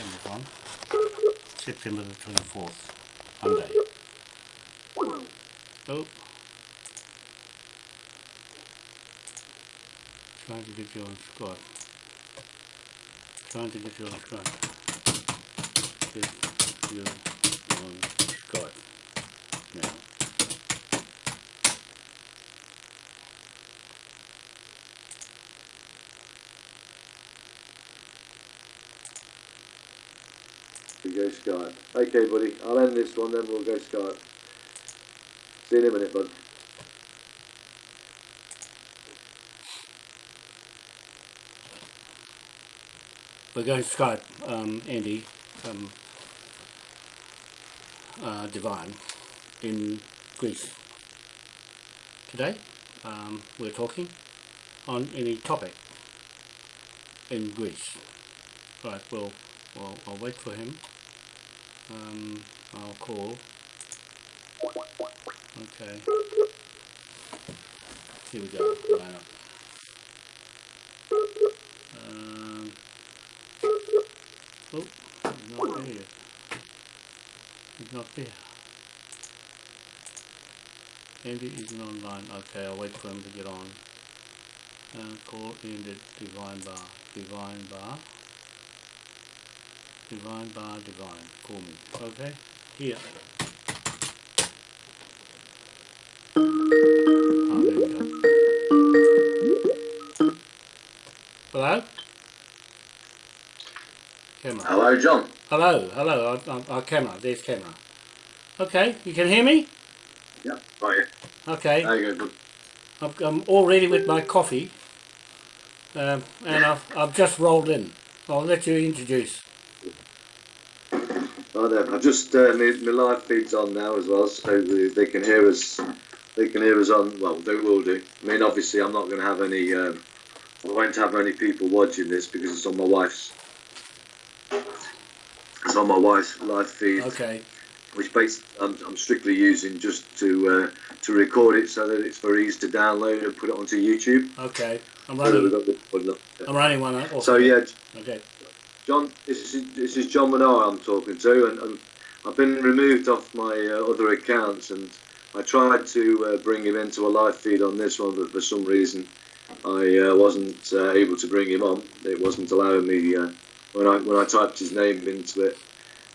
camera's on. September the 24th, Monday. Oh. Trying to get you on. Trying to get you on. Get you Skype. Okay, buddy. I'll end this one, then we'll go Skype. See you in a minute, bud. We're going Skype um, Andy um, uh, Divine in Greece. Today um, we're talking on any topic in Greece. Right, well, well I'll wait for him. Um, I'll call. Okay. Here we go. Line up. Um, oh, he's not there. He's not there. Andy isn't online. Okay, I'll wait for him to get on. And call in the Divine Bar. Divine Bar. Divine Bar Divine. Call me. Okay? Here. Oh, there we go. Hello? Camera. Hello, John. Hello, hello, our, our, our camera, there's camera. Okay, you can hear me? Yeah, right here. Okay, There you go, bud. I'm, I'm all ready with my coffee. Um, and I've, I've just rolled in. I'll let you introduce. Right there. I've just uh, my, my live feed's on now as well, so they, they can hear us. They can hear us on. Well, they will do. I mean, obviously, I'm not going to have any. Um, I won't have any people watching this because it's on my wife's. It's on my wife's live feed, Okay, which base I'm, I'm strictly using just to uh, to record it so that it's for ease to download and put it onto YouTube. okay. I'm So that we've running, got the- well, no. I'm running one off. So yeah, Okay, John, this is this is John Menard I'm talking to, and, and I've been removed off my uh, other accounts, and I tried to uh, bring him into a live feed on this one, but for some reason I uh, wasn't uh, able to bring him on. It wasn't allowing me uh, when I when I typed his name into it.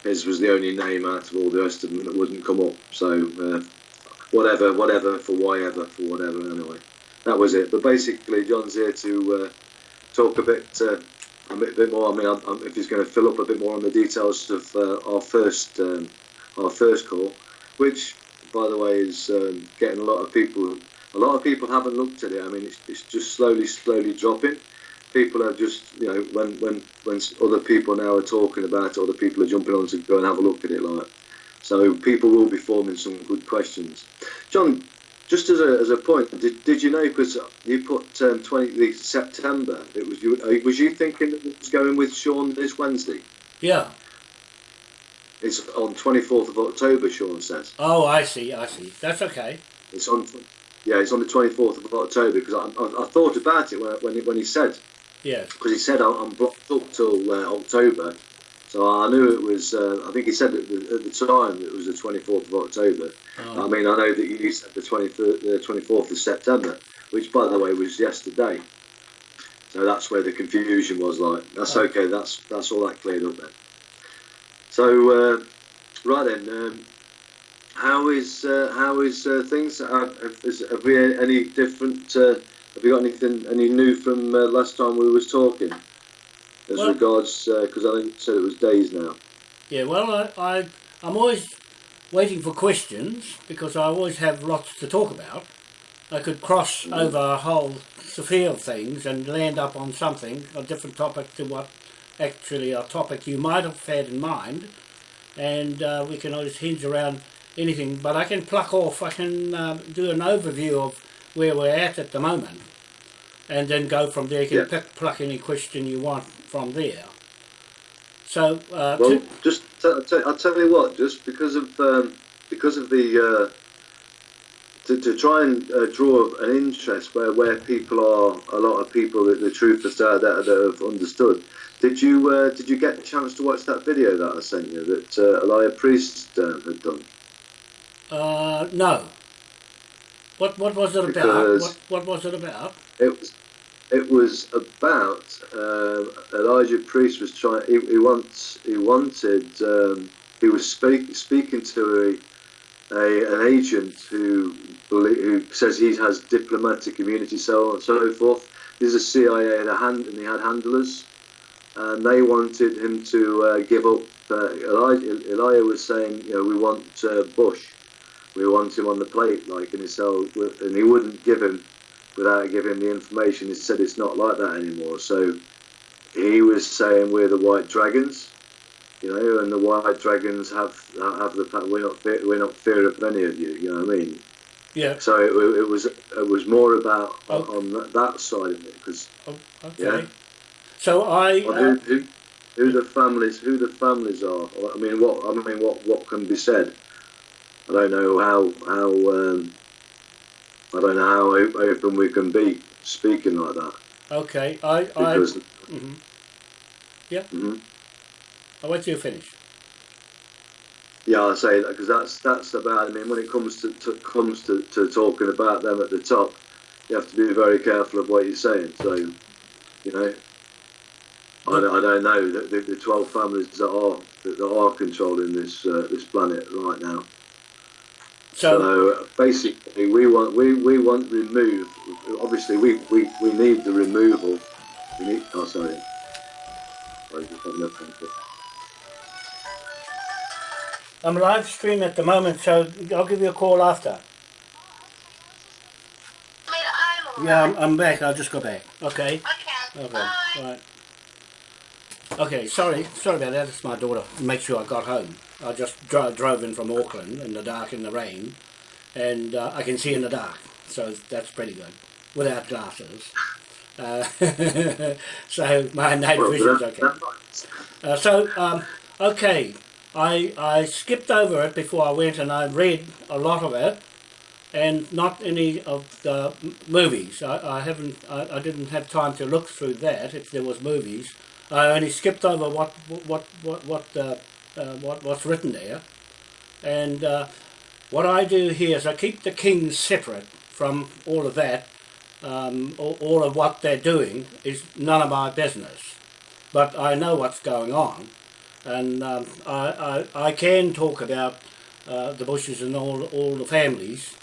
His was the only name out of all the rest of them that wouldn't come up. So uh, whatever, whatever for whatever for whatever. Anyway, that was it. But basically, John's here to talk a bit. A bit, bit more. I mean, I'm, I'm, if he's going to fill up a bit more on the details of uh, our first um, our first call, which, by the way, is um, getting a lot of people. A lot of people haven't looked at it. I mean, it's, it's just slowly, slowly dropping. People are just, you know, when when when other people now are talking about it, other people are jumping on to go and have a look at it. Like, so people will be forming some good questions. John, just as a, as a point, did, did you know because you put um, 20 September? It was you. uh, Was you thinking that it was going with Sean this Wednesday? yeah. It's on 24th of October. Sean says Oh, I see, I see. That's okay. it's on. Yeah, it's on the 24th of October because I, I, I thought about it when when he, when he said Yeah, because he said I'm I'm blocked up till uh, October, so I knew it was. Uh, I think he said at the, at the time it was the 24th of October. I oh, mean, I know that you said the 23rd, the 24th of September, which, by the way, was yesterday. So that's where the confusion was. Like, that's Oh. okay. That's that's all that cleared up then. So, uh, right then, um, how is uh, how is uh, things? Have, have, is, have we any different? Uh, have you got anything any new from uh, last time we was talking? As Well- regards, because I think you said it was days now. yeah. Well, I, I, I'm always waiting for questions because I always have lots to talk about. I could cross over a whole sphere of things and land up on something, a different topic to what actually a topic you might have had in mind, and uh, we can always hinge around anything. But I can pluck off, I can uh, do an overview of where we're at at the moment, and then go from there. You can Yeah. pick, pluck any question you want from there. So, uh, Well, just I'll tell you what, just because of um, because of the uh, to, to try and uh, draw an interest where, where people are a lot of people that the truthers out there that have understood. Did you uh, did you get a chance to watch that video that I sent you that uh, Elijah Priest uh, had done? Uh, no. What what was it about? What, what was it about? It was it was about um, Elijah Priest was trying. He, he wants he wanted um, he was speak, speaking to a, a an agent who who says he has diplomatic immunity, so on and so forth. This is a CIA and a hand and he had handlers, and they wanted him to uh, give up. Uh, Elijah, Elijah was saying, you know, we want uh, Bush, we want him on the plate, like, and so and he wouldn't give him without giving the information. He said it's not like that anymore. So he was saying we're the White Dragons, you know, and the White Dragons have have the we're not fear, we're not fear of any of you. You know what I mean? Yeah. So it, it was it was more about Oh. on that, that side of it because Oh, okay. Yeah. So I. who, Uh, who who the families who the families are. I mean, what I mean, what what can be said? I don't know how how um, I don't know how open we can be speaking like that okay. I. I. because. mhm. Yeah. Mm. I'll wait till you finish. Yeah, I say that because that's that's about. I mean, when it comes to, to comes to, to talking about them at the top, you have to be very careful of what you're saying. So, you know, I, don't- I don't know the, the, the twelve families that are that are controlling this uh, this planet right now. So. So basically, we want we, we want remove. Obviously, we, we, we need the removal. We need. Oh, sorry. I just had nothing to- I'm live stream at the moment, so I'll give you a call after. Yeah, I'm, I'm back. I'll just go back. Okay. Okay. Okay. Bye. Right. Okay. Sorry. Sorry about that. It's my daughter. Make sure I got home. I just dro- drove in from Auckland in the dark in the rain, and uh, I can see in the dark, so that's pretty good without glasses. Uh, so my night vision's okay. Uh, so, um, okay, I, I skipped over it before I went and I read a lot of it and not any of the m- movies. I, I haven't, I, I didn't have time to look through that if there was movies. I only skipped over what, what, what, what, uh, uh, what, what's written there. And uh, what I do here is I keep the kings separate from all of that. Um, all, all of what they're doing is none of my business but I know what's going on, and um, I, I I can talk about uh, the Bushes and all all the families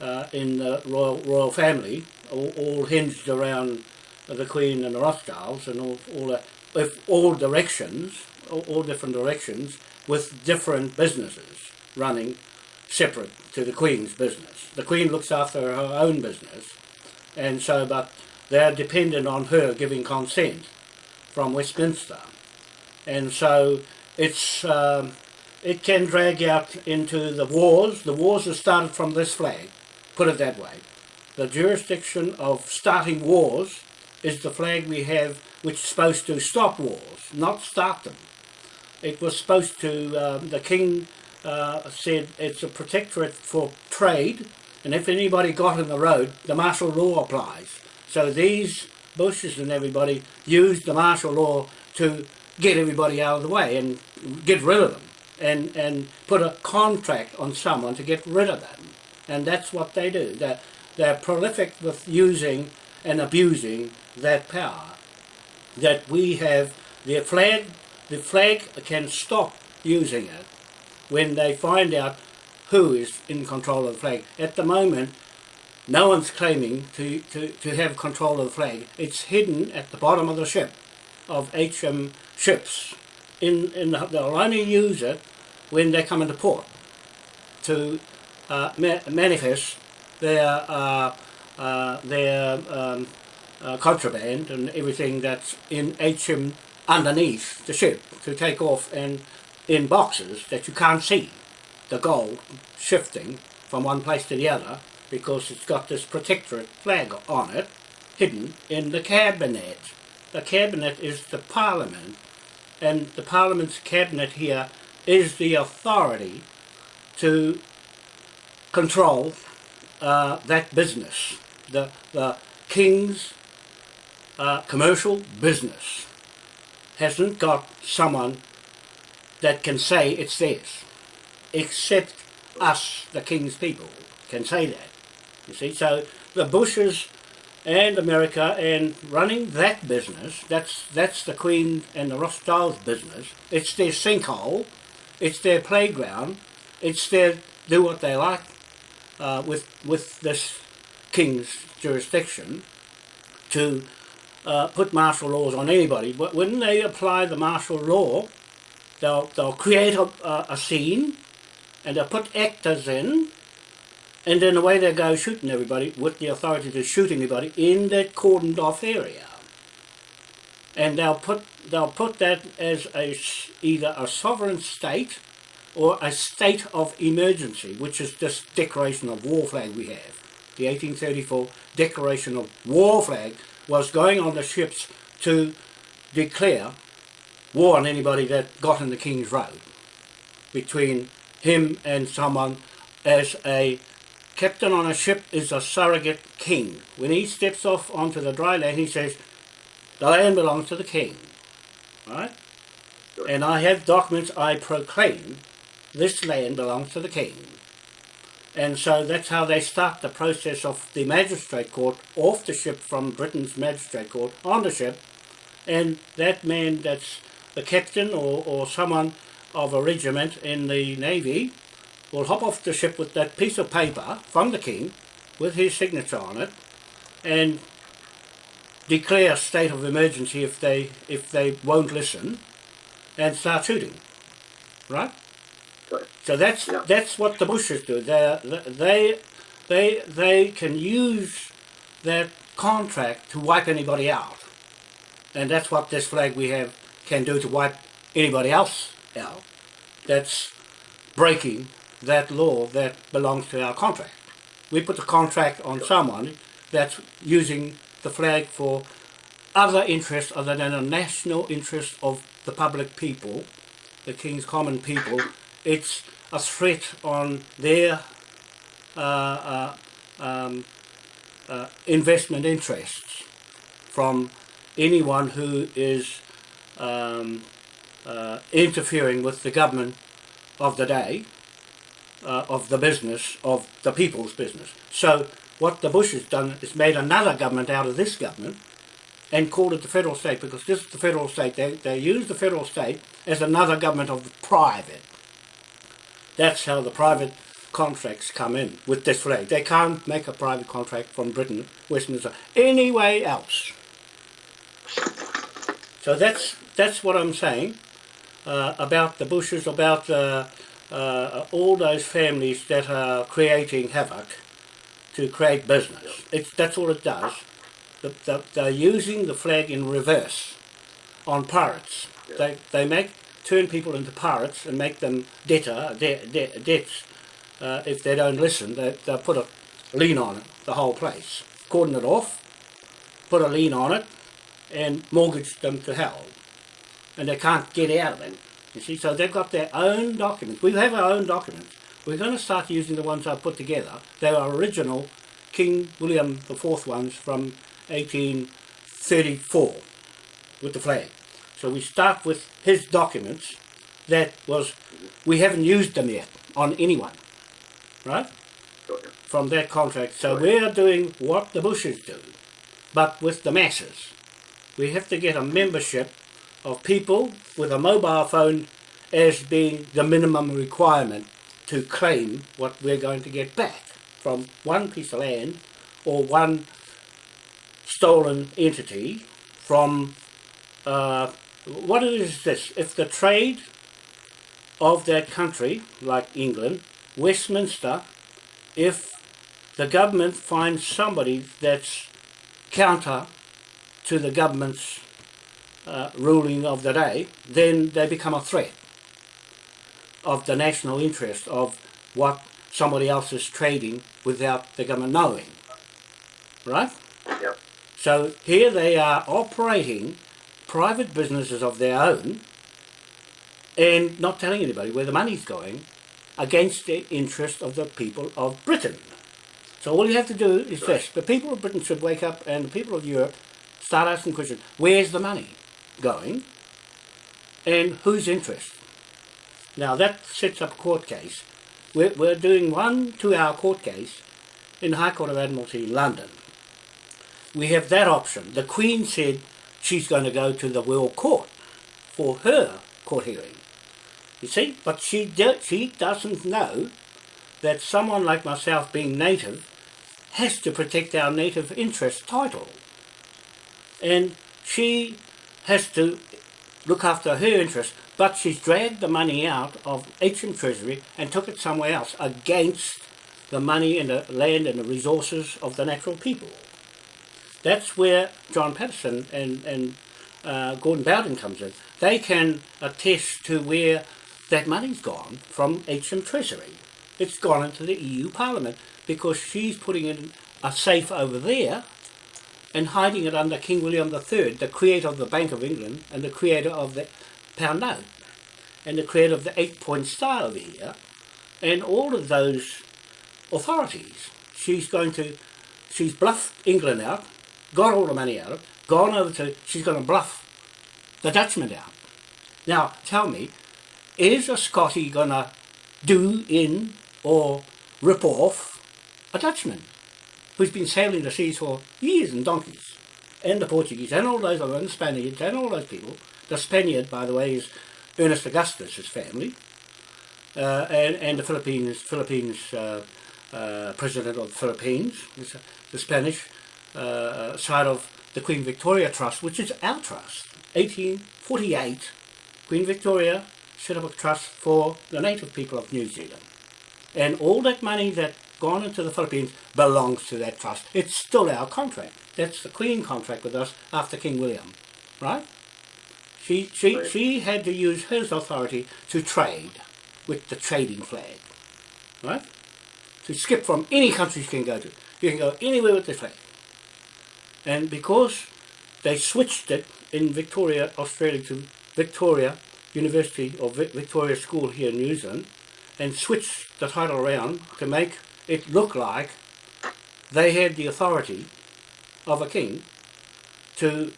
uh, in the royal royal family, all, all hinged around the Queen and the Rothschilds, and all all the, with all directions, all, different directions, with different businesses running separate to the Queen's business. The Queen looks after her own business, and so but they're dependent on her giving consent from Westminster, and so it's um, it can drag out into the wars. The wars have started from this flag, put it that way. The jurisdiction of starting wars is the flag we have, which is supposed to stop wars, not start them. It was supposed to. Um, the king uh, said it's a protectorate for trade, and if anybody got in the road, the martial law applies. So these Bushes and everybody used the martial law to get everybody out of the way and get rid of them, and and put a contract on someone to get rid of them, and that's what they do. They're they're prolific with using and abusing that power that we have the flag the flag can stop using it when they find out who is in control of the flag. At the moment, no one's claiming to, to, to have control of the flag. It's hidden at the bottom of the ship, of HM ships. In, in the, they'll only use it when they come into port to uh, ma- manifest their uh, uh, their um, uh, contraband and everything that's in HM underneath the ship to take off and in boxes that you can't see the gold shifting from one place to the other because it's got this protectorate flag on it hidden in the cabinet. The cabinet is the parliament and the parliament's cabinet here is the authority to control uh, that business, the, the king's uh, commercial business, hasn't got someone that can say it's theirs, except us, the king's people, can say that. You see, so the Bushes and America and running that business, that's that's the Queen and the Rothschilds business. It's their sinkhole, it's their playground, it's their do what they like uh, with with this king's jurisdiction to uh, put martial laws on anybody. But when they apply the martial law, they'll they'll create a, a, a scene and they'll put actors in and then away they go shooting everybody with the authority to shoot anybody in that cordoned off area. And they'll put they'll put that as a either a sovereign state or a state of emergency, which is this declaration of war flag we have. The 1834 declaration of war flag was going on the ships to declare war on anybody that got in the King's Road between him and someone as a captain on a ship is a surrogate king. When he steps off onto the dry land, he says, the land belongs to the king. Right? And I have documents I proclaim this land belongs to the king. And so that's how they start the process of the magistrate court off the ship from Britain's magistrate court on the ship. And that man that's the captain or, or someone of a regiment in the navy will hop off the ship with that piece of paper from the king with his signature on it and declare a state of emergency if they if they won't listen and start shooting right so that's Yeah. that's what the bushes do they they they they can use that contract to wipe anybody out and that's what this flag we have can do to wipe anybody else out that's breaking that law that belongs to our contract. We put the contract on someone that's using the flag for other interests other than the national interest of the public people, the King's common people. It's a threat on their uh, uh, um, uh, investment interests from anyone who is um, uh, interfering with the government of the day of the business, of the people's business. So what the Bush has done is made another government out of this government and called it the federal state because this is the federal state. They, they use the federal state as another government of the private. That's how the private contracts come in with this flag. They can't make a private contract from Britain, Westminster, anyway else. So that's that's what I'm saying uh, about the Bushes, about uh, uh, all those families that are creating havoc to create business. It's, that's all it does. The, the, they're using the flag in reverse on pirates. They, they make turn people into pirates and make them debtor, de, de, debts. Uh, if they don't listen, they, they'll put a lien on it, the whole place. Cordon it off, put a lien on it, and mortgage them to hell. And they can't get out of it. You see, so they've got their own documents. We have our own documents. We're going to start using the ones I've put together. They are original King William IV ones from 1834 with the flag. So we start with his documents that was, we haven't used them yet on anyone, right? From that contract. So Right. we're doing what the Bushes do, but with the masses. We have to get a membership of people with a mobile phone as being the minimum requirement to claim what we're going to get back from one piece of land or one stolen entity from uh, what is this? If the trade of that country, like England, Westminster, if the government finds somebody that's counter to the government's uh, ruling of the day, then they become a threat of the national interest of what somebody else is trading without the government knowing. Right? Yep. So here they are operating private businesses of their own and not telling anybody where the money's going against the interest of the people of Britain. So all you have to do is this. The people of Britain should wake up and the people of Europe start asking questions. Where's the money going? And whose interest? Now that sets up a court case. We're, we're doing one two-hour court case in the High Court of Admiralty in London. We have that option. The Queen said she's going to go to the World Court for her court hearing. You see, but she, do, she doesn't know that someone like myself being native has to protect our native interest title. And she has to look after her interest, but she's dragged the money out of HM Treasury and took it somewhere else against the money and the land and the resources of the natural people. That's where John Patterson and, and uh, Gordon Bowden comes in. They can attest to where that money's gone from HM Treasury. It's gone into the EU Parliament because she's putting it in a safe over there and hiding it under King William III, the creator of the Bank of England and the creator of the pound note and the creator of the eight-point star over here and all of those authorities. She's going to, she's bluffed England out, got all the money out of it, gone over to, she's going to bluff the Dutchman out. Now, tell me, is a Scotty going to do in or rip off a Dutchman who's been sailing the seas for years and donkeys? And the Portuguese and all those other, and the Spaniards and all those people. The Spaniard, by the way, is Ernest Augustus' family. Uh, and, and the Philippines, Philippines uh, uh, president of the Philippines, the Spanish uh, side of the Queen Victoria Trust, which is our trust. 1848, Queen Victoria set up a trust for the native people of New Zealand. And all that money that gone into the Philippines belongs to that trust. It's still our contract. That's the Queen contract with us after King William, right? She, she, she had to use his authority to trade with the trading flag, right? To skip from any country you can go to. You can go anywhere with the flag. And because they switched it in Victoria, Australia to Victoria University or Victoria School here in New Zealand and switched the title around to make it look like they had the authority of a king to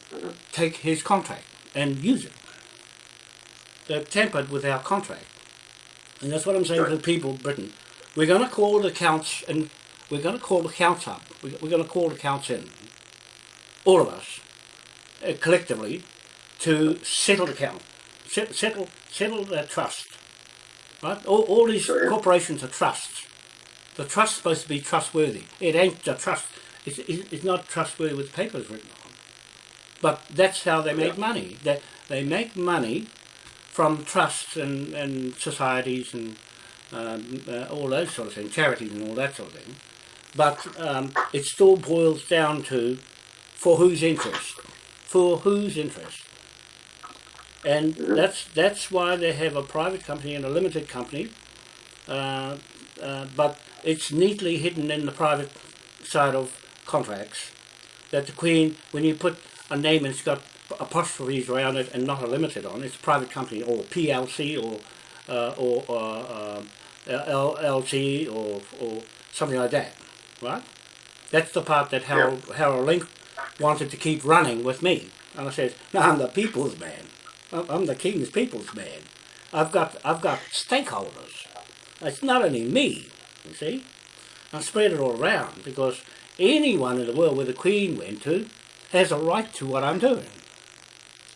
take his contract and use it. They've tampered with our contract. And that's what I'm saying to the people of Britain. We're going to call the counts and we're going to call the counts up. We're going to call the counts in. All of us, uh, collectively, to settle the count. Settle, settle the trust. Right? All, all these sure. corporations are trusts. The trust's supposed to be trustworthy. It ain't a trust. It's, it's not trustworthy with papers written on. But that's how they make yeah. money. They, they make money from trusts and, and societies and um, uh, all those sort of things, charities and all that sort of thing. But um, it still boils down to for whose interest? For whose interest? And that's that's why they have a private company and a limited company, uh, uh, but it's neatly hidden in the private side of contracts that the Queen, when you put a name and it's got apostrophes around it and not a limited on, it's a private company or PLC or uh, or uh, LLC or, or something like that, right? That's the part that Harold, yeah. Harold Link wanted to keep running with me. And I said, no, I'm the people's man. I'm the king's people's man. I've got, I've got stakeholders. It's not only me, you see. I spread it all around because anyone in the world where the Queen went to has a right to what I'm doing.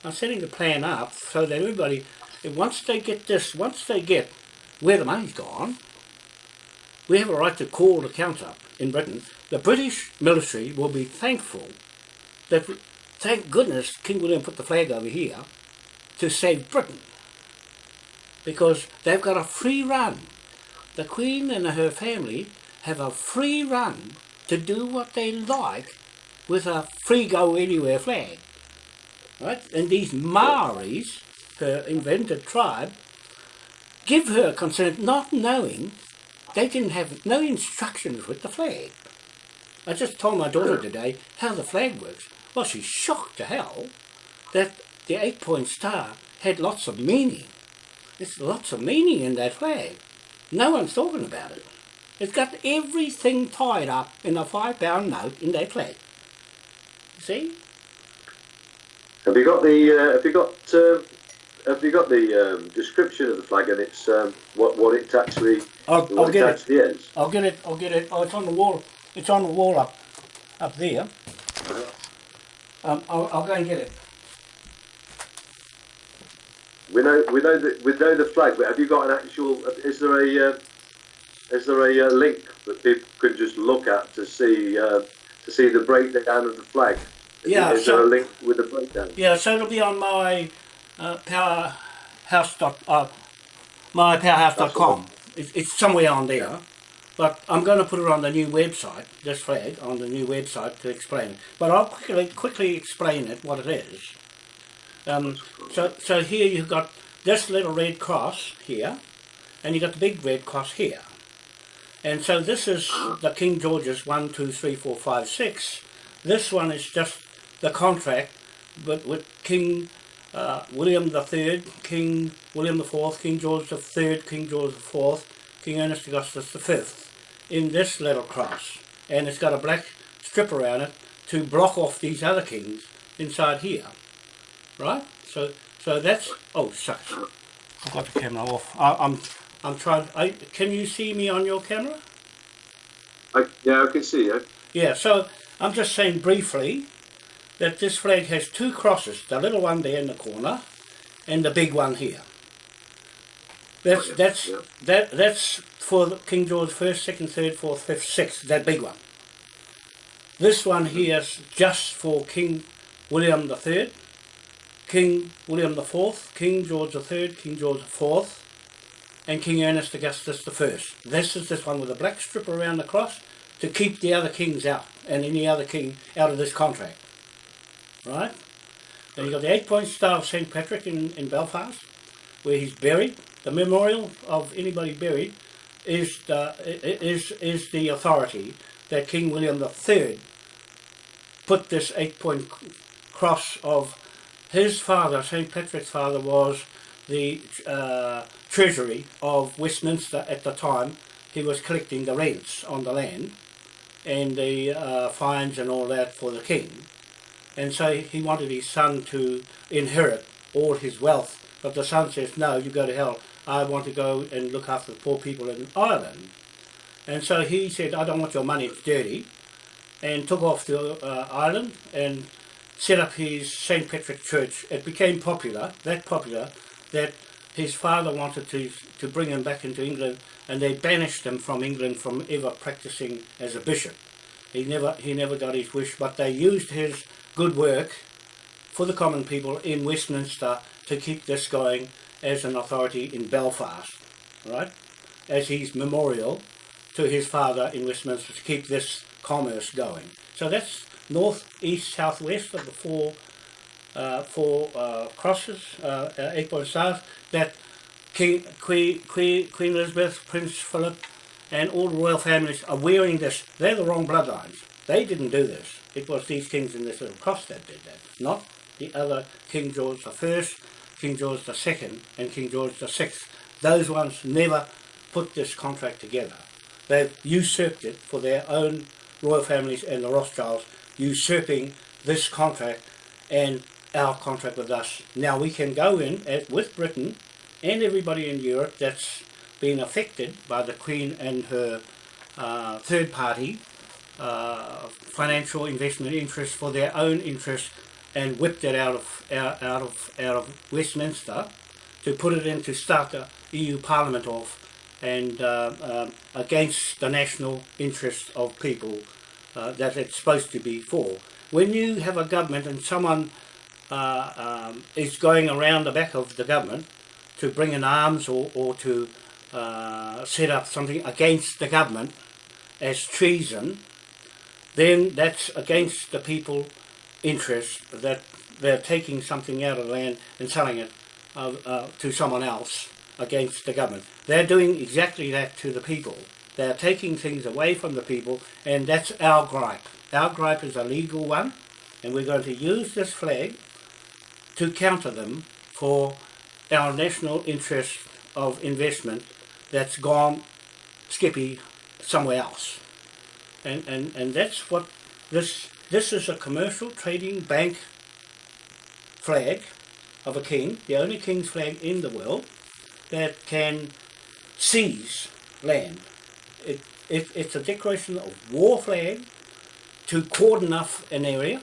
I'm setting the plan up so that everybody, once they get this, once they get where the money's gone, we have a right to call the count up in Britain. The British military will be thankful that, thank goodness, King William put the flag over here to save Britain. Because they've got a free run. The Queen and her family have a free run to do what they like with a free go anywhere flag. Right? And these Maoris, her invented tribe, give her consent not knowing they didn't have no instructions with the flag. I just told my daughter today how the flag works. Well, she's shocked to hell that the eight-point star had lots of meaning. There's lots of meaning in that flag. No one's talking about it. It's got everything tied up in a five pound note in that flag. See? Have you got the? Uh, have you got? Uh, have you got the um, description of the flag and it's um, what what it actually I'll, I'll get it. is? I'll get it. I'll get it. Oh, it's on the wall. It's on the wall up, up there. Um, I'll, I'll go and get it. We know we know that we know the flag, but have you got an actual? Is there a uh, is there a uh, link that people can just look at to see uh, to see the breakdown of the flag? Is, Yeah, Is so- there a link with the breakdown? Yeah, so it'll be on my uh, powerhouse dot uh, my powerhouse.com. It's, it's somewhere on there, but I'm going to put it on the new website. This flag on the new website to explain it. But I'll quickly quickly explain it what it is. Um, so so here you've got this little red cross here, and you've got the big red cross here. And so this is the King George's one, two, three, four, five, six. This one is just the contract but with King uh, William Third, King William Fourth, King George Third, King George Fourth, King Ernest Augustus Fifth, in this little cross, and it's got a black strip around it to block off these other kings inside here, right? So, so that's oh shucks, I've got the camera off. I, I'm I'm trying. I, can you see me on your camera? I, yeah, I can see you. Yeah, so I'm just saying briefly that this flag has two crosses, the little one there in the corner and the big one here. That's Oh, yeah, that's yeah. that that's for King George first, second, third, fourth, fifth, sixth, that big one. This one here is just for King William the Third, King William the Fourth, King George the Third, King George the Fourth, and King Ernest Augustus the First. This is this one with a black strip around the cross to keep the other kings out and any other king out of this contract. Right? Then you've got the eight point star of St. Patrick in, in Belfast, where he's buried. The memorial of anybody buried is the, is, is the authority that King William III put this eight point cross of his father, St. Patrick's father, was the uh, treasury of Westminster at the time. He was collecting the rents on the land and the uh, fines and all that for the king. And so he wanted his son to inherit all his wealth. But the son says, no, you go to hell. I want to go and look after the poor people in Ireland. And so he said, I don't want your money, it's dirty. And took off to uh, Ireland and set up his St. Patrick Church. It became popular, that popular, that his father wanted to, to bring him back into England and they banished him from England from ever practicing as a bishop. He never, he never got his wish, but they used his good work for the common people in Westminster to keep this going as an authority in Belfast, right? As his memorial to his father in Westminster to keep this commerce going. So that's north, east, south, west of the four uh, four uh, crosses, uh, eight point stars, that King, Queen, Queen, Queen Elizabeth, Prince Philip, and all the royal families are wearing this. They're the wrong bloodlines. They didn't do this. It was these kings in this little cross that did that, not the other King George First, King George Second, and King George the Sixth. Those ones never put this contract together. They've usurped it for their own royal families and the Rothschilds, usurping this contract and our contract with us. Now we can go in as, with Britain and everybody in Europe that's been affected by the Queen and her uh, third party uh, financial investment interests for their own interests and whipped it out of out, out of out of Westminster to put it in to start the EU Parliament off and uh, um, against the national interests of people uh, that it's supposed to be for. When you have a government and someone uh, um, is going around the back of the government to bring in arms or, or to uh, set up something against the government as treason, then that's against the people interest that they're taking something out of land and selling it uh, uh, to someone else against the government. They're doing exactly that to the people. They're taking things away from the people and that's our gripe. Our gripe is a legal one and we're going to use this flag to counter them for our national interest of investment that's gone skippy somewhere else. And, and, and that's what this, this is a commercial trading bank flag of a king, the only king's flag in the world that can seize land. It, it, it's a declaration of war flag to cordon off an area,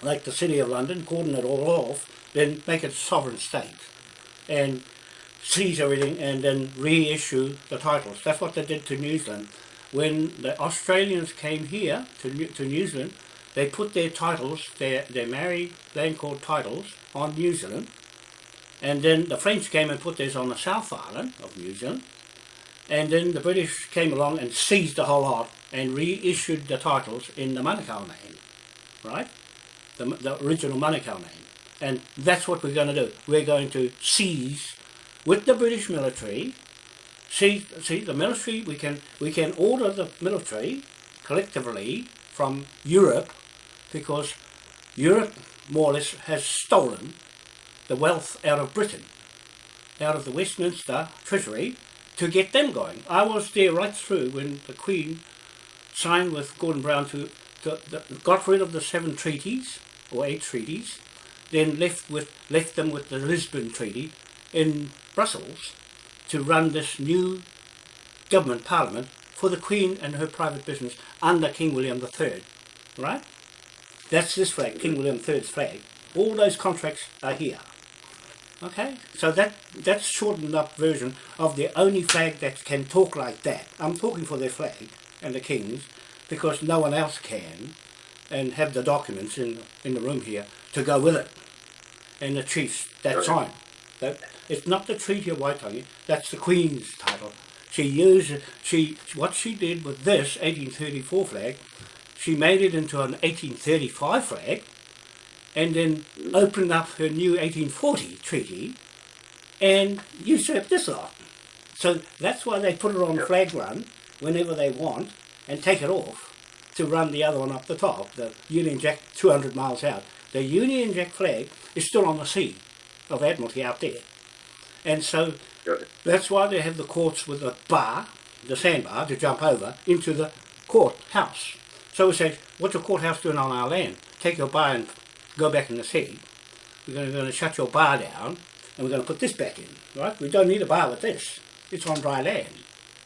like the City of London, cordon it all off, then make it sovereign state and seize everything and then reissue the titles. That's what they did to New Zealand. When the Australians came here to New, to New Zealand, they put their titles, their, their married land court titles, on New Zealand. And then the French came and put theirs on the South Island of New Zealand. And then the British came along and seized the whole lot and reissued the titles in the Manukau name, right? The, the original Manukau name. And that's what we're going to do. We're going to seize with the British military. See, see the military. We can we can order the military collectively from Europe because Europe more or less has stolen the wealth out of Britain, out of the Westminster Treasury, to get them going. I was there right through when the Queen signed with Gordon Brown to, to, to got rid of the seven treaties or eight treaties, then left with left them with the Lisbon Treaty in Brussels to run this new government parliament for the Queen and her private business under King William III. Right? That's this flag, King William III's flag. All those contracts are here. Okay, so that that's shortened up version of the only flag that can talk like that. I'm talking for their flag and the King's because no one else can and have the documents in in the room here to go with it. And the chiefs that sign. That it's not the Treaty of Waitangi, that's the Queen's title. She used she what she did with this 1834 flag, she made it into an 1835 flag and then opened up her new 1840 treaty and usurped this lot. So that's why they put it on flag run whenever they want and take it off to run the other one up the top, the Union Jack 200 miles out. The Union Jack flag is still on the sea of Admiralty out there. And so that's why they have the courts with a bar, the sandbar, to jump over into the courthouse. So we say, what's the courthouse doing on our land? Take your bar and go back in the sea. We're going to, going to shut your bar down and we're going to put this back in, right? We don't need a bar with this. It's on dry land.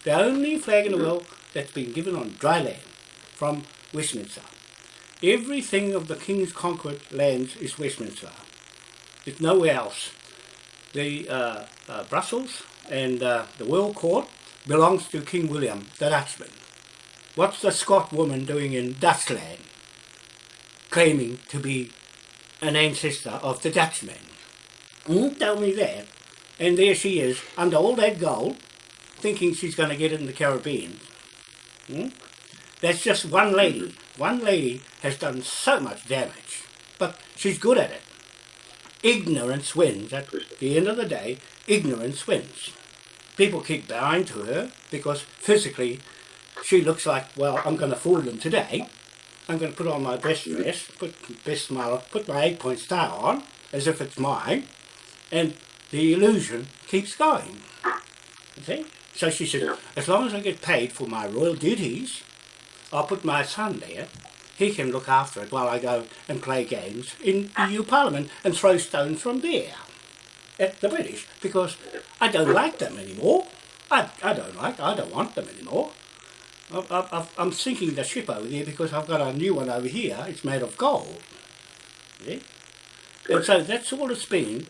The only flag in the world that's been given on dry land from Westminster. Everything of the King's conquered lands is Westminster. It's nowhere else. The uh, uh, Brussels and uh, the World Court belongs to King William, the Dutchman. What's the Scot woman doing in Dutchland? Claiming to be an ancestor of the Dutchman. Mm, tell me that. And there she is, under all that gold, thinking she's going to get it in the Caribbean. Mm? That's just one lady. One lady has done so much damage, but she's good at it. Ignorance wins. At the end of the day, ignorance wins. People keep bowing to her because physically she looks like, well, I'm going to fool them today. I'm going to put on my best dress, put best smile, put my eight point star on, as if it's mine, and the illusion keeps going. See? So she said, as long as I get paid for my royal duties, I'll put my son there. He can look after it while I go and play games in EU Parliament and throw stones from there at the British because I don't like them anymore. I, I don't like, I don't want them anymore. I, am sinking the ship over there because I've got a new one over here. It's made of gold. See? And so that's all it's been.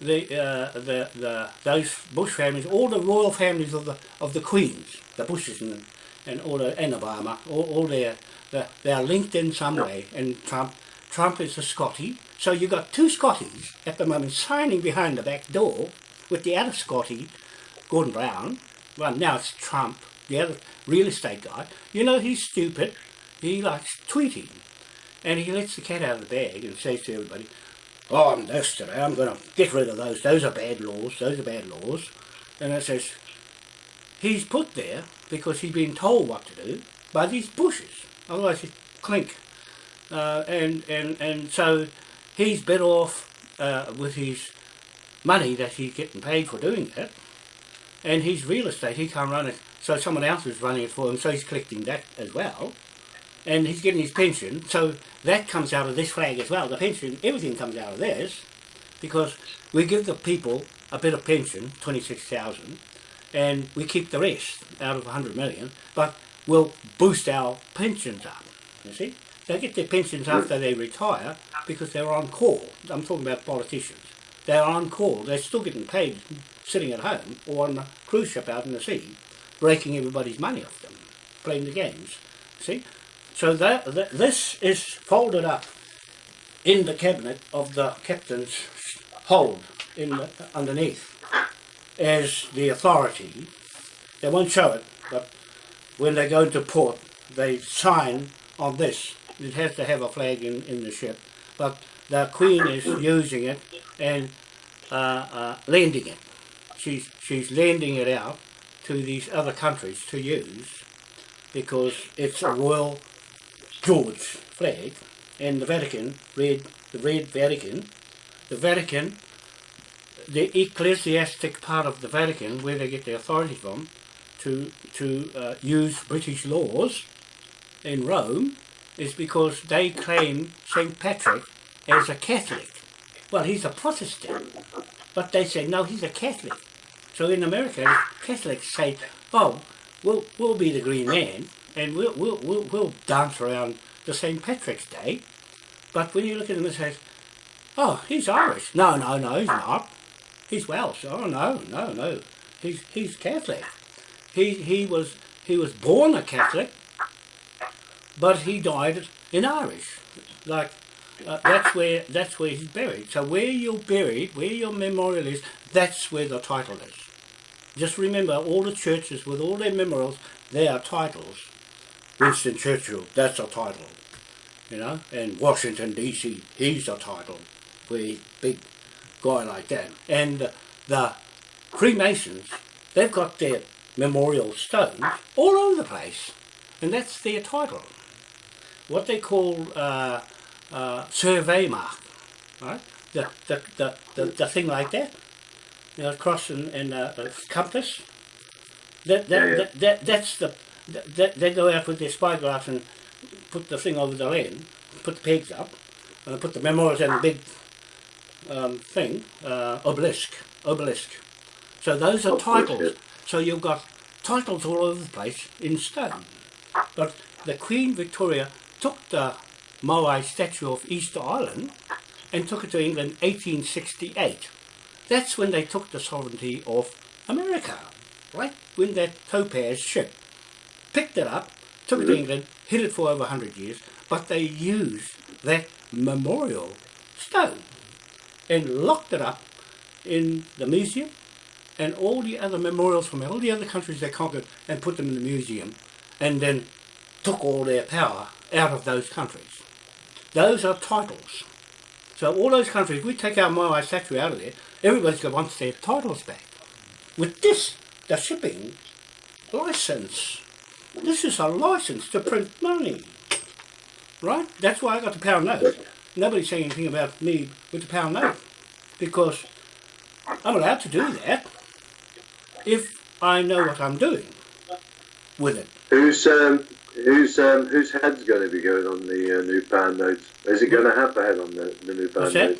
The, uh, the, the, those Bush families, all the royal families of the, of the Queens, the Bushes and, and all the, and Obama, all, all their, the, they are linked in some way. And Trump, Trump is a Scotty. So you've got two Scotties at the moment signing behind the back door with the other Scotty, Gordon Brown. Well, now it's Trump the other real estate guy, you know he's stupid. He likes tweeting. And he lets the cat out of the bag and says to everybody, oh, I'm today, I'm going to get rid of those. Those are bad laws. Those are bad laws. And it says, he's put there because he's been told what to do by these bushes. Otherwise he'd clink. Uh, and, and, and so he's better off uh, with his money that he's getting paid for doing that. And his real estate, he can't run it so someone else is running it for him, so he's collecting that as well. And he's getting his pension, so that comes out of this flag as well. The pension, everything comes out of this, because we give the people a bit of pension, 26,000, and we keep the rest out of 100 million, but we'll boost our pensions up, you see? They get their pensions after they retire because they're on call. I'm talking about politicians. They're on call. They're still getting paid sitting at home or on a cruise ship out in the sea, breaking everybody's money off them, playing the games. See? So that, that this is folded up in the cabinet of the captain's hold in the, underneath as the authority. They won't show it, but when they go into port, they sign on this. It has to have a flag in, in the ship, but the Queen is using it and uh, uh, lending it. She's, she's lending it out to these other countries to use because it's a Royal George flag and the Vatican, red, the red Vatican, the Vatican, the ecclesiastic part of the Vatican, where they get their authority from, to, to uh, use British laws in Rome, is because they claim St. Patrick as a Catholic. Well, he's a Protestant, but they say, no, he's a Catholic. So in America, Catholics say, oh, we'll, we'll be the green man, and we'll, we'll, we'll, we'll dance around the St. Patrick's Day. But when you look at him and say, oh, he's Irish. No, no, no, he's not. He's Welsh. Oh, no, no, no. He's, he's Catholic. He, he, was, he was born a Catholic, but he died in Irish. Like uh, that's where that's where he's buried. So where you're buried, where your memorial is, that's where the title is. Just remember, all the churches with all their memorials, they are titles. Winston Churchill, that's a title, you know. And Washington D.C., he's a title, where big guy like that. And the Freemasons, they've got their memorial stones all over the place, and that's their title. What they call uh, uh, survey mark, right? The, the, the, the, the thing like that, you know, cross and, and uh, a compass. That, that, Yeah, yeah. that, that, that's the, that, they go out with their spyglass and put the thing over the land, put the pegs up, and put the memorials in a big um, thing, uh, obelisk, obelisk. So those are course, titles. So you've got titles all over the place in stone. But the Queen Victoria took the Moai statue of Easter Island and took it to England 1868. That's when they took the sovereignty of America, right? When that Topaze ship picked it up, took it to. England, hid it for over 100 years, but they used that memorial stone and locked it up in the museum and all the other memorials from all the other countries they conquered and put them in the museum and then took all their power out of those countries. Those are titles. So all those countries, we take our Moai statue out of there, everybody's got wants their titles back. With this, the shipping license. This is a license to print money. Right? That's why I got the pound note. Nobody's saying anything about me with the pound note. Because I'm allowed to do that if I know what I'm doing with it. Who's um, who's um, whose head's going to be going on the uh, new pound notes? Is it going to have a head on the, the new pound that?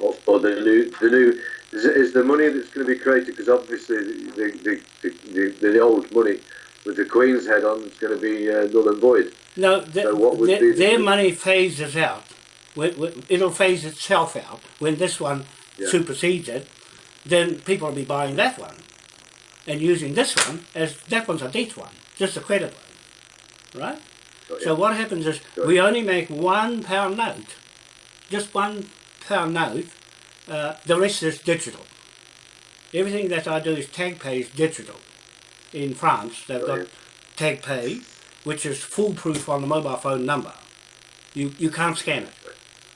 Or, or the new the new is, is the money that's going to be created because obviously the the, the, the, the, the old money with the Queen's head on is going to be uh, null and void. No, th- So what would their, be the- their money phases out. It'll phase itself out. When this one Yeah. supersedes it, then people will be buying that one and using this one as that one's a debt one, just a credit one, right? So what happens is we only make one pound note, just one pound note. Uh, the rest is digital. Everything that I do is TagPay is digital. In France, they've Got you. TagPay, which is foolproof on the mobile phone number. You you can't scan it.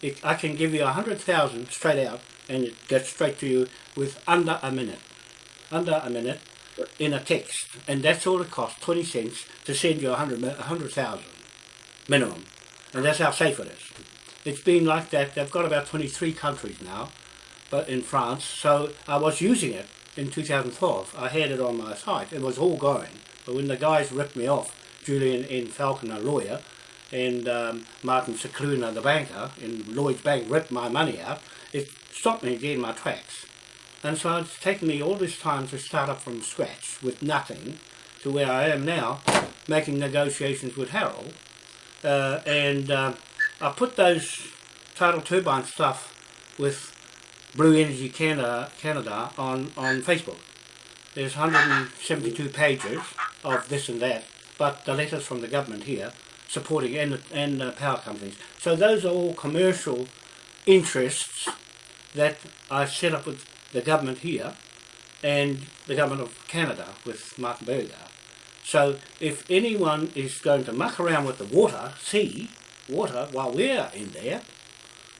it I can give you a hundred thousand straight out, and it gets straight to you with under a minute. Under a minute in a text, and that's all it costs, twenty cents to send you a hundred a hundred thousand minimum, and that's how safe it is. It's been like that. They've got about twenty three countries now, but in France. So I was using it in 2012. I had it on my site. It was all going. But when the guys ripped me off, Julian N. Falconer, lawyer, and um, Martin Cicluna, the banker, in Lloyd's Bank, ripped my money out, it stopped me dead my tracks. And so it's taken me all this time to start up from scratch with nothing to where I am now, making negotiations with Harold. Uh, and uh, I put those tidal turbine stuff with Blue Energy Canada, Canada on, on Facebook. There's 172 pages of this and that, but the letters from the government here supporting and, and uh, power companies. So those are all commercial interests that I set up with the government here and the government of Canada with Martin Berger. So if anyone is going to muck around with the water, sea, water, while we're in there,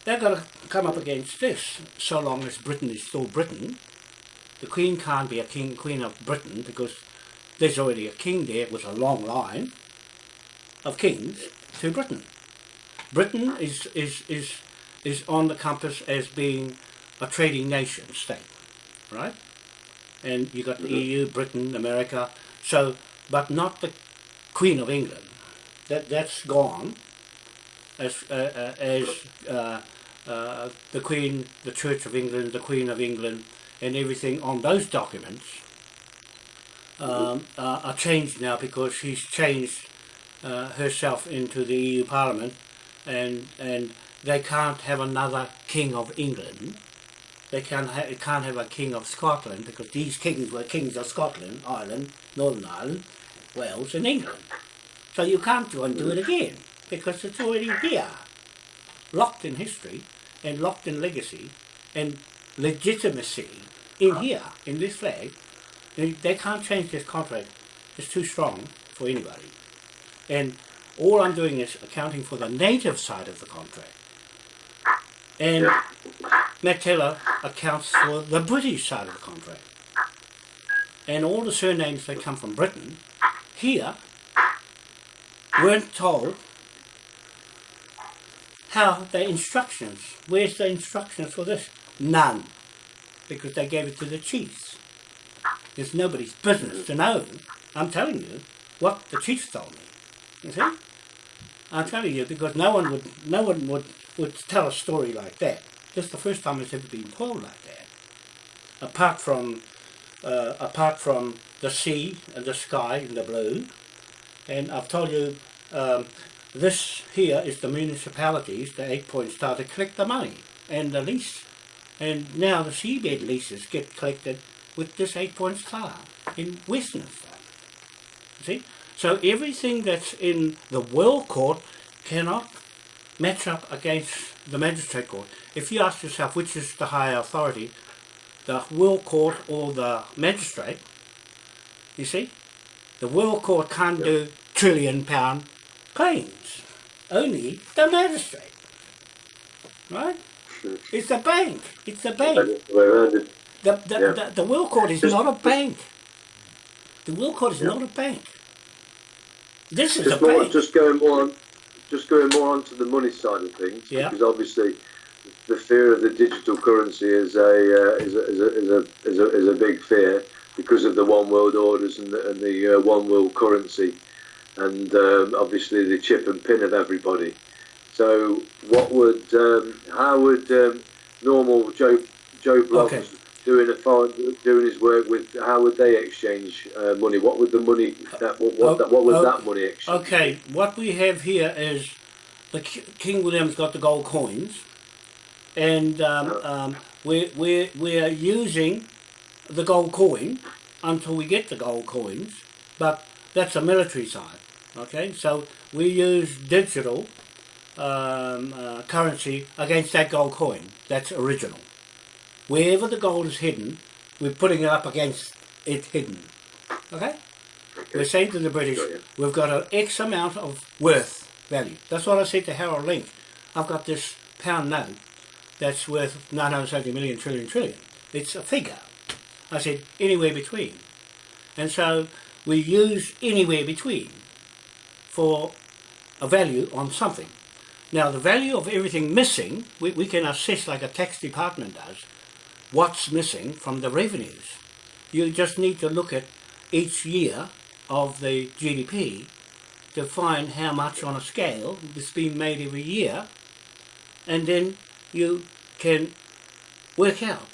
they've got to come up against this, so long as Britain is still Britain. The Queen can't be a king, Queen of Britain because there's already a king there with a long line of kings to Britain. Britain is, is, is, is on the compass as being a trading nation state, right? And you've got the mm-hmm. EU, Britain, America, so, but not the Queen of England. That, that's gone as, uh, uh, as uh, uh, the Queen, the Church of England, the Queen of England, and everything on those documents um, uh, are changed now because she's changed uh, herself into the EU Parliament and and they can't have another King of England. They can't, ha can't have a King of Scotland because these kings were kings of Scotland, Ireland, Northern Ireland, Wales and England. So you can't go and do it again because it's already here, locked in history and locked in legacy and legitimacy in here, in this flag. They, they can't change this contract. It's too strong for anybody. And all I'm doing is accounting for the native side of the contract. And. Matt Taylor accounts for the British side of the contract. And all the surnames that come from Britain here weren't told how the instructions, where's the instructions for this? None. Because they gave it to the chiefs. It's nobody's business to know. I'm telling you what the chiefs told me. You see? I'm telling you because no one would no one would, would tell a story like that. This is the first time it's ever been told like that. Apart from uh, apart from the sea and the sky and the blue. And I've told you um, this here is the municipalities, the eight point star, to collect the money and the lease. And now the seabed leases get collected with this eight point star in Westminster. See? So everything that's in the world court cannot match up against the magistrate court. If you ask yourself which is the higher authority, the world court or the magistrate, you see, the world court can't do trillion pound claims. Only the magistrate. Right? It's the bank. It's the bank. The. The, the, the, Will Court is not a bank. The Will Court is not a bank. This is a more, bank. just going more on, just going more onto the money side of things. Yeah. Because obviously, the fear of the digital currency is a uh, is a, is a, is a, is a, is a big fear because of the one world orders and the, and the uh, one world currency, and um, obviously the chip and pin of everybody. So, what would um, how would um, normal Joe Joe Bloggs Okay. doing a foreign, doing his work with how would they exchange uh, money? What would the money that what, what, that, what would Oh, that money exchange? Okay, what we have here is the King William's got the gold coins, and um, um, we're, we're, we're using the gold coin until we get the gold coins, but that's a military side. Okay, so we use digital um, uh, currency against that gold coin. That's original. Wherever the gold is hidden, we're putting it up against it hidden. Okay? We're saying to the British, we've got an X amount of worth value. That's what I said to Harold Link. I've got this pound note that's worth 970 million trillion trillion. It's a figure. I said anywhere between. And so we use anywhere between for a value on something. Now the value of everything missing, we, we can assess like a tax department does, what's missing from the revenues. You just need to look at each year of the GDP to find how much on a scale is being made every year and then you can work out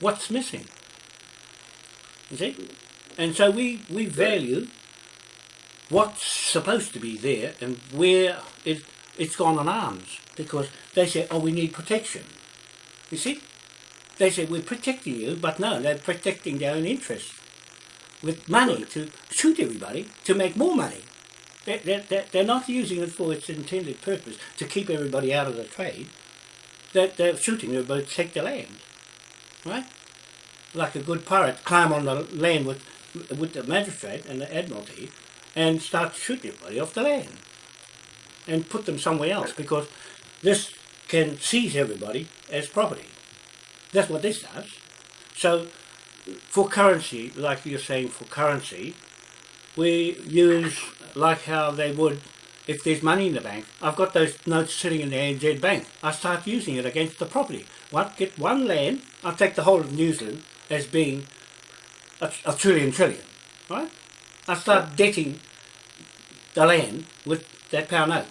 what's missing. You see? And so we, we value what's supposed to be there and where it, it's gone on arms because they say, oh, we need protection. You see? They say, we're protecting you, but no, they're protecting their own interests with money to shoot everybody to make more money. They're, they're, they're not using it for its intended purpose to keep everybody out of the trade. They're, they're shooting everybody to take the land. Right? Like a good pirate, climb on the land with, with the magistrate and the admiralty and start shooting everybody off the land and put them somewhere else because this can seize everybody as property. That's what this does. So for currency, like you're saying for currency, we use like how they would if there's money in the bank. I've got those notes sitting in the ANZ bank. I start using it against the property. What get one land, I take the whole of New Zealand as being a, a trillion trillion, right? I start debting the land with that pound note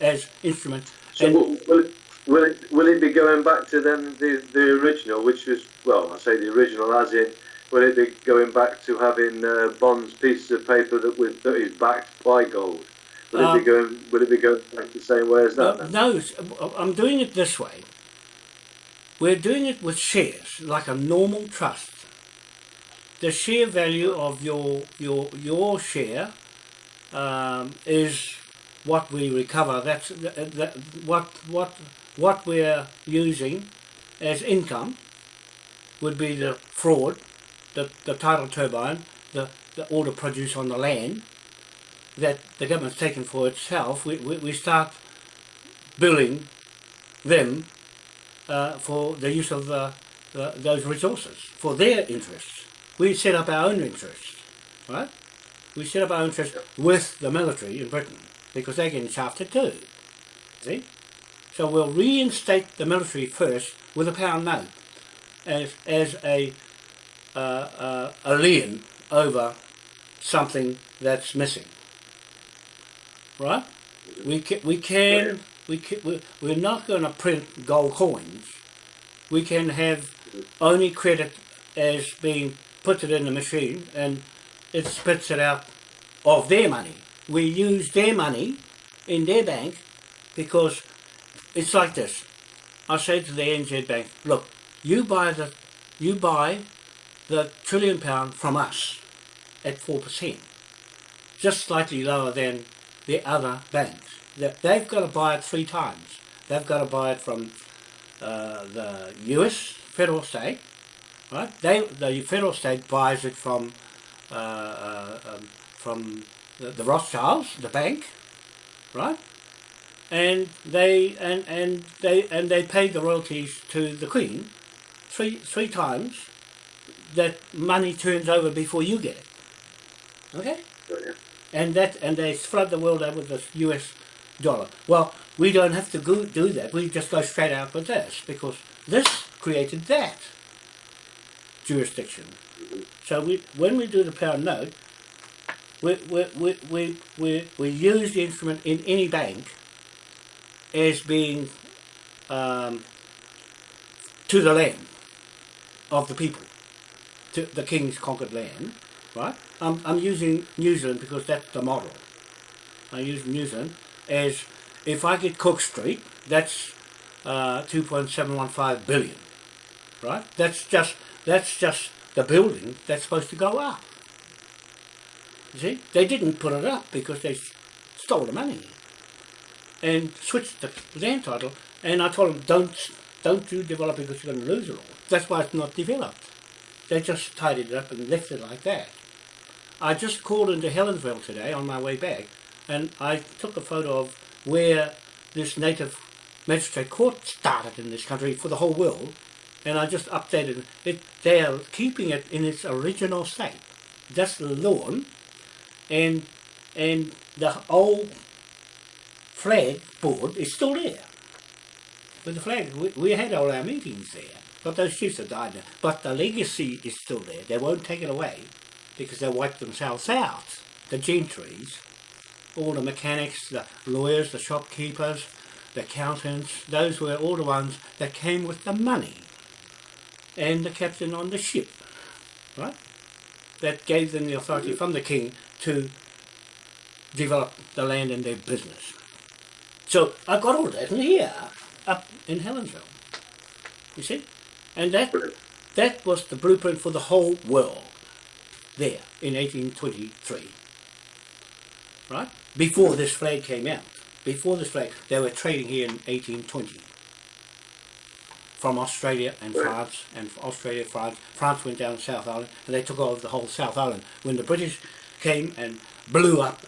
as instrument. So will, will, it, will it will it be going back to then the the original, which was well, I say the original as in. Will it be going back to having uh, bonds, pieces of paper that with that is backed by gold? Will it Um, be going? Will it be going back the same way as that? No, s- I'm doing it this way. We're doing it with shares, like a normal trust. The share value of your your your share um, is what we recover. That's th- that, what what what we're using as income would be the fraud, the the tidal turbine, the the all the produce on the land that the government's taken for itself. We we, we start billing them uh, for the use of uh, the, those resources for their interests. We set up our own interests, right? We set up our interests with the military in Britain because they're getting shafted too. See? So we'll reinstate the military first with a pound note as as a uh, uh, a lien over something that's missing. Right? We can, we can we can, we- we're not going to print gold coins. We can have only credit as being put it in the machine and it spits it out of their money. We use their money in their bank because it's like this. I say to the NZ Bank, look, you buy the you buy the trillion pound from us at four percent, just slightly lower than the other banks. They- They've got to buy it three times. They've got to buy it from uh, the US federal state, right? They the federal state buys it from uh, uh, um, from the, the Rothschilds, the bank, right? And they and, and they and they pay the royalties to the Queen three three times. That money turns over before you get it. Okay Yeah. and that and they flood the world out with the US dollar. Well, we don't have to go, do that. We just go straight out with this because this created that jurisdiction. So we when we do the pound note, we we we we, we, we use the instrument in any bank as being um, to the land of the people, to the king's conquered land, right? I'm, I'm using New Zealand because that's the model. I use New Zealand as if I get Cook Street, that's uh, 2.715 billion, right? That's just that's just the building that's supposed to go up. You see, they didn't put it up because they stole the money and switched the land title. And I told them, don't don't you develop because you're going to lose it all. That's why it's not developed. They just tidied it up and left it like that. I just called into Helensville today on my way back, and I took a photo of where this native magistrate court started in this country for the whole world, and I just updated it. They are keeping it in its original state. That's the lawn, and and the old flag board is still there. With the flag, we, we had all our meetings there, But those chiefs have died now. But the legacy is still there. They won't take it away because they wiped themselves out. The gentries, all the mechanics, the lawyers, the shopkeepers, the accountants, those were all the ones that came with the money. And the captain on the ship, right? That gave them the authority from the king to develop the land and their business. So I've got all that in here, up in Helensville. You see? And that that was the blueprint for the whole world there in 1823. Right? Before this flag came out. Before this flag, they were trading here in 1820 from Australia and France, and Australia, France. France went down to South Island, and they took over the whole South Island. When the British came and blew up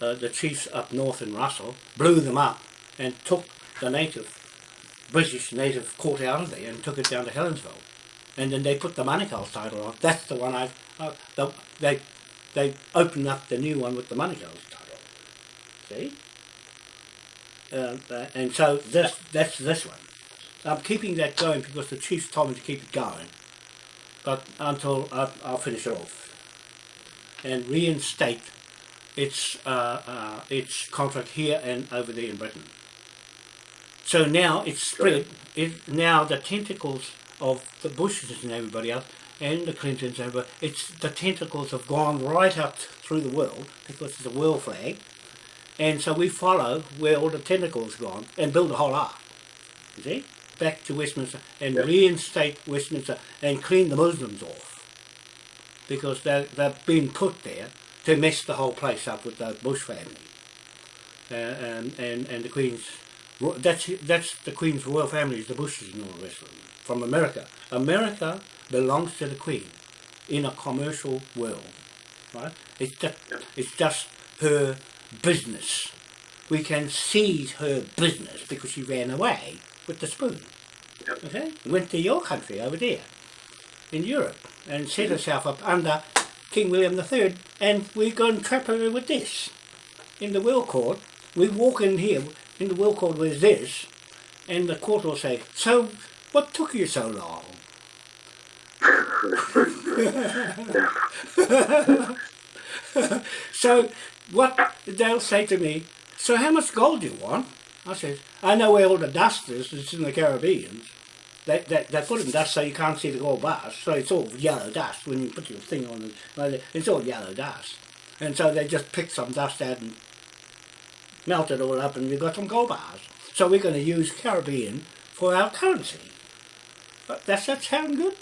uh, the chiefs up north in Russell, blew them up, and took the native, British native court out of there and took it down to Helensville. And then they put the Manukau's title on. That's the one I, uh, the, they, they opened up the new one with the Manukau's title. See? Uh, uh, and so this, that's this one. I'm keeping that going because the chiefs told me to keep it going. But until I, I'll finish it off. And reinstate its, uh, uh, its contract here and over there in Britain. So now it's spread, it, now the tentacles of the Bushes and everybody else, and the Clintons and everybody, it's, the tentacles have gone right up through the world, because it's a world flag, and so we follow where all the tentacles gone and build a whole ark. You see? Back to Westminster and Yeah. reinstate Westminster and clean the Muslims off. Because they, they've been put there to mess the whole place up with the Bush family. Uh, and, and, and the Queen's, that's, that's the Queen's royal family, is the Bushes and all the rest of them, from America. America belongs to the Queen in a commercial world, right? It's just, it's just her business. We can seize her business because she ran away with the spoon. Yep. Okay? Went to your country over there in Europe and set mm-hmm. herself up under King William III and we go and trap her with this. In the will court, we walk in here, in the will court with this, and the court will say, so what took you so long? so what they'll say to me, so how much gold do you want? I says, I know where all the dust is, it's in the Caribbean. They, they, they put in dust so you can't see the gold bars, so it's all yellow dust when you put your thing on it, it's all yellow dust. And so they just pick some dust out and melt it all up and we've got some gold bars. So we're going to use Caribbean for our currency. But that's that sound good?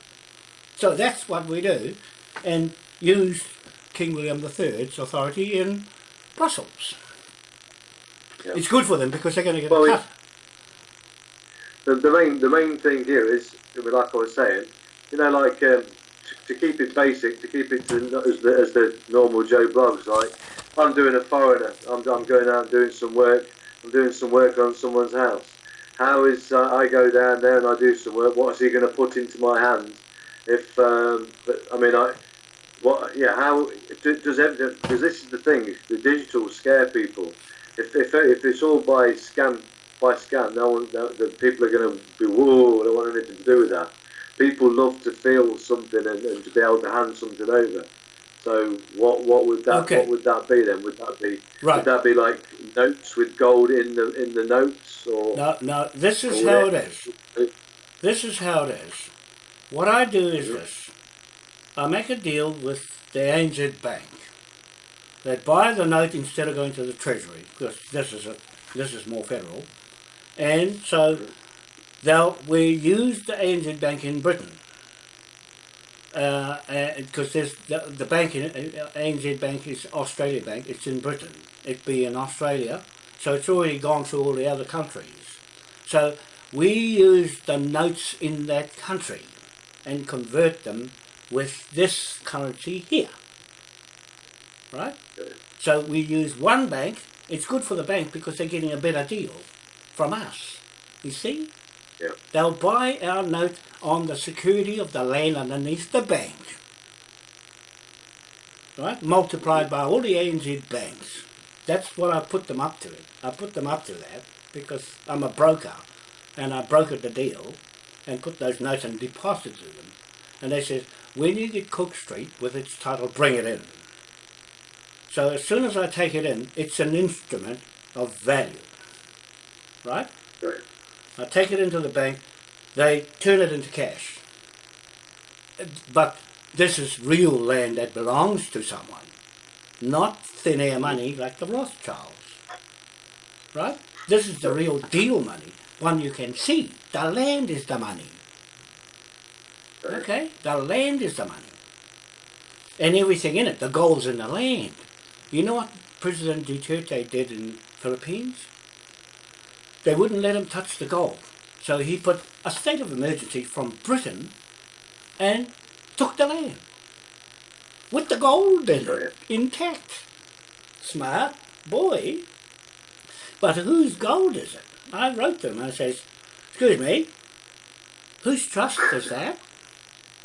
So that's what we do and use King William III's authority in Brussels. Yeah. It's good for them because they're going to get Well, a cut. the, the main the main thing here is, like I was saying, you know, like um, to, to keep it basic, to keep it to, as the as the normal Joe Bloggs. Like I'm doing a foreigner, I'm, I'm going out and doing some work. I'm doing some work on someone's house. How is uh, I go down there and I do some work? What is he going to put into my hand? If um, but, I mean, I what yeah, how do- does everything? Because this is the thing, the digital scare people. If if, if it's all by scan by scan, no one, no, the people are going to be whoa, I don't want anything to do with that. People love to feel something and, and to be able to hand something over. So what what would that Okay. what would that be then? Would that be Right. would that be like notes with gold in the in the notes or No, no, this is how it is. This is how it is. What I do is mm-hmm. this. I make a deal with the ANZ Bank. They buy the note instead of going to the Treasury, because this is a, this is more federal. And so they'll we use the ANZ Bank in Britain. Because there's the, the bank in uh, ANZ Bank is Australia Bank. It's in Britain. It'd be in Australia, so it's already gone through all the other countries. So we use the notes in that country and convert them with this currency here. Right? So we use one bank. It's good for the bank because they're getting a better deal from us. You see? Yeah. They'll buy our note on the security of the land underneath the bank. Right? Multiplied by all the ANZ banks. That's what I put them up to. I put them up to that because I'm a broker and I brokered the deal and put those notes and deposited them. And they said, when you get Cook Street with its title, bring it in. So as soon as I take it in, it's an instrument of value. Right? Right. I take it into the bank, they turn it into cash. But this is real land that belongs to someone, not thin air money like the Rothschilds. Right? This is the real deal money, one you can see. The land is the money. Okay? The land is the money. And everything in it, the gold's in the land. You know what President Duterte did in Philippines? They wouldn't let him touch the gold. So he put a state of emergency from Britain and took the land. With the gold in it, intact. Smart boy. But whose gold is it? I wrote them. I says, excuse me, whose trust is that?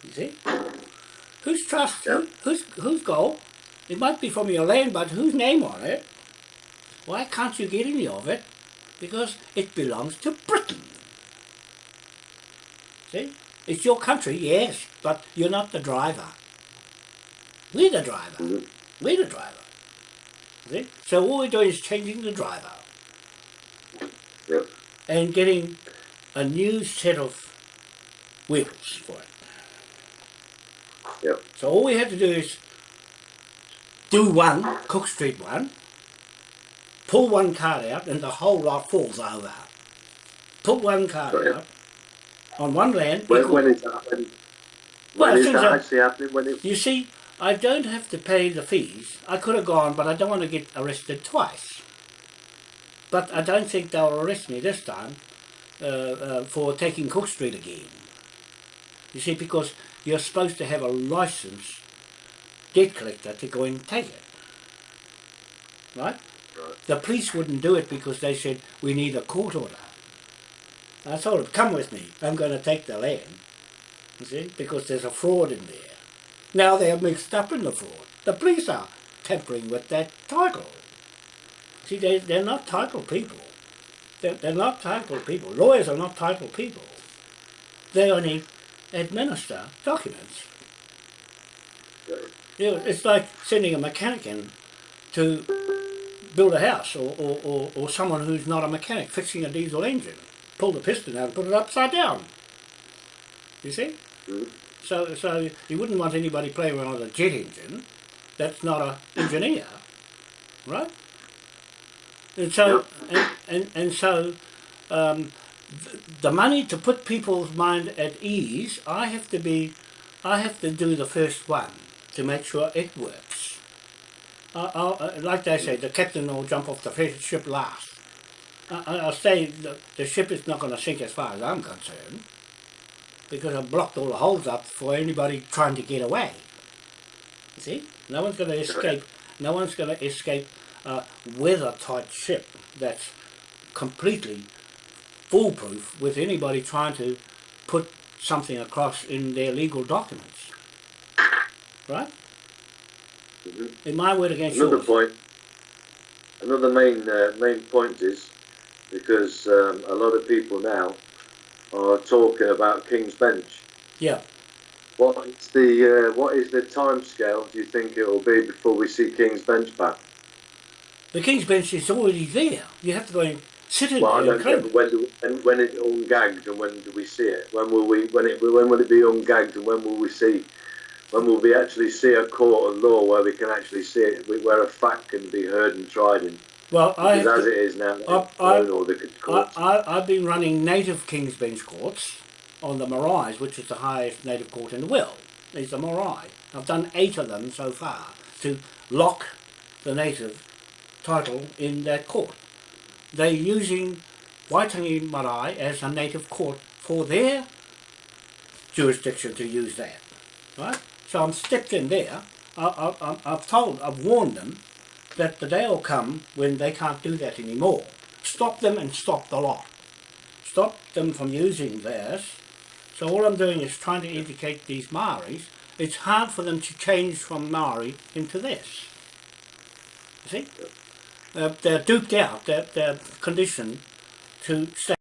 You see? Whose trust? Yeah. Whose, whose gold? It might be from your land, but whose name on it? Why can't you get any of it? Because it belongs to Britain. See? It's your country, yes, but you're not the driver. We're the driver. Mhm. We're the driver. See? So all we're doing is changing the driver Yep. and getting a new set of wheels for it. Yep. So all we have to do is do one, Cook Street one, pull one card out and the whole lot falls over. Put one card Right. out on one land. When, equal- when is that? When, Well, when is that actually happening? When it, You see, I don't have to pay the fees. I could have gone, but I don't want to get arrested twice. But I don't think they'll arrest me this time uh, uh, for taking Cook Street again. You see, because you're supposed to have a license debt collector to go and take it. Right? Right. The police wouldn't do it because they said, we need a court order. I told them, come with me, I'm going to take the land. You see, because there's a fraud in there. Now they're mixed up in the fraud. The police are tampering with that title. See, they, they're not title people. They're, they're not title people. Lawyers are not title people. They only administer documents. You know, it's like sending a mechanic in to build a house or, or, or, or someone who's not a mechanic fixing a diesel engine. Pull the piston out and put it upside down. You see? So, so you wouldn't want anybody playing around with a jet engine that's not an engineer, right? And so, and, and, and so, um, th- the money to put people's mind at ease, I have to be, I have to do the first one to make sure it works. I'll, uh, like they say, the captain will jump off the ship last. I, I- I'll say the, the ship is not going to sink as far as I'm concerned because I've blocked all the holes up for anybody trying to get away. You see? No one's going to escape. No one's going to escape with a weather-tight ship that's completely foolproof with anybody trying to put something across in their legal documents. Right? Mhm. In my word against Another yours. point. Another main uh, main point is because um, a lot of people now are talking about King's Bench. Yeah. What is the uh, what is the time scale? Do you think it will be before we see King's Bench back? The King's Bench is already there. You have to go and sit in Well, there know. When and when it's ungagged and when do we see it? When will we? When it? When will it be ungagged and when will we see? When will we actually see a court of law where we can actually see it, where a fact can be heard and tried in? Well, I as to, it is now, I- I- thrown all the I, courts. I, I've been running native King's Bench courts on the Marais, which is the highest native court in the world. It's the Marais. I've done eight of them so far to lock the native title in that court. They're using Waitangi Marae as a native court for their jurisdiction to use that. Right? So I'm stepped in there. I, I, I've told, I've warned them that the day will come when they can't do that anymore. Stop them and stop the lot. Stop them from using theirs. So all I'm doing is trying to educate these Maoris. It's hard for them to change from Maori into this. See? Uh, they're duped out, they're, they're conditioned to stay